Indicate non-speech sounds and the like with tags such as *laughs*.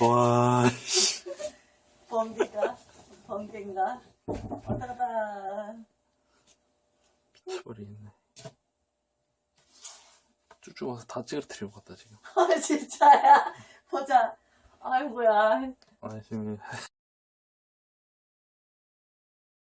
와. 범죄가? 범죄인가? 왔다 갔다. 미쳐버리겠네. 쭉쭉 와서 다 찌그러뜨리고 갔다, 지금. *laughs* 아, 진짜야? 보자. 아이고야. 아, 지금.